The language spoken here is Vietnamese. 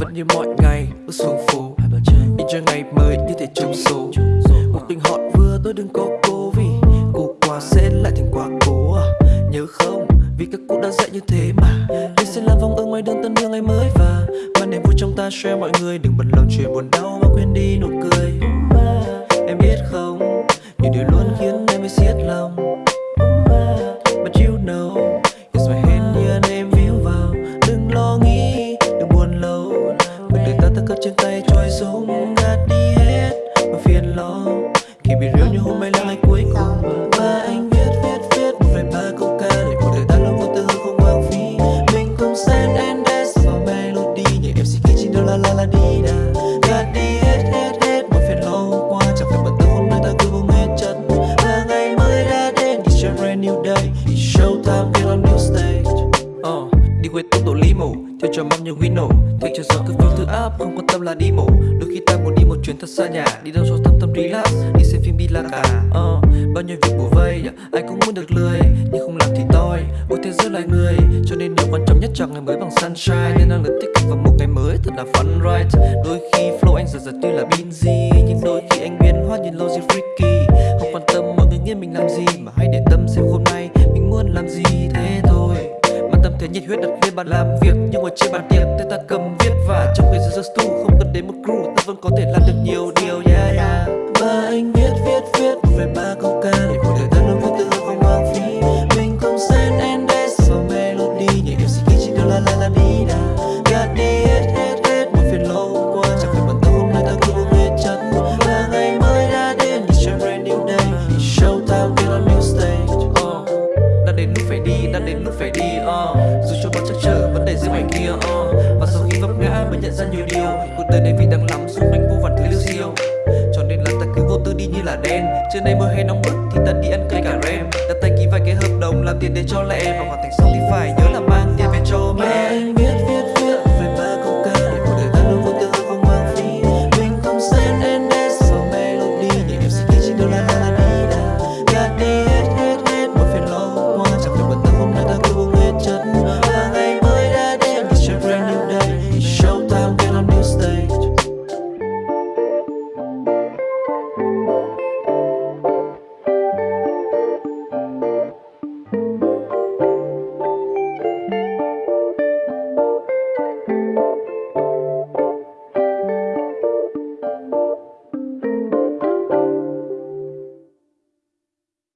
Vẫn như mọi ngày bước xuống phố. Đi chơi ngày mới như thể trong số Một tình họ vừa tôi đừng có cố các cụ đã dạy như thế mà. Đi sẽ làm vòng ở ngoài đường tân đưa ngày mới và Và niềm vui trong ta share mọi người. Đừng bận lòng chuyện buồn đau mà quên đi nụ cười. Em biết không Nhiều điều luôn khiến em phải siết lòng. But you know It's my hand here em víu vào. Đừng lo nghĩ, đừng buồn lâu. Cuộc đời ta ta cất trên tay trôi xuống Gạt đi hết mà phiền lo. Khi bị rêu như hôm nay là ngày cuối cùng Và anh viết cho mong như Wino Thích cho gió cứ phiêu thứ áp Không quan tâm là đi mổ. Đôi khi ta muốn đi một chuyến thật xa nhà Đi đâu cho tâm tâm relax Đi xem phim đi la cả. Uh, bao nhiêu việc bổ vây Ai cũng muốn được lười Nhưng không làm thì toi Ôi thế giới loài người. Cho nên điều quan trọng nhất cho ngày mới bằng sunshine Nên năng lực tích cực vào một ngày mới thật là fun right? Đôi khi flow anh giờ giật tuy là busy Nhưng đôi khi anh biến hóa nhìn logic freaky. Không quan tâm mọi người nghĩ mình làm gì Mà hãy để tâm xem hôm nay mình muốn làm gì thế thể nhiệt huyết đặt lên bàn làm việc, Nhưng ngồi trên bàn tiệc tay ta cầm viết Và trong người giờ stu không cần đến một crew, Ta vẫn có thể làm sau khi vấp ngã mới nhận ra nhiều điều. Cuộc đời này vì đang lắm xung quanh vô vàn thứ liêu siêu. Cho nên là ta cứ vô tư đi như là đen. Trưa nay mưa hay nóng bức thì ta đi ăn cây cả rem. Đặt tay ký vài cái hợp đồng làm tiền để cho lẹ và hoàn thành xong thì phải nhớ là mang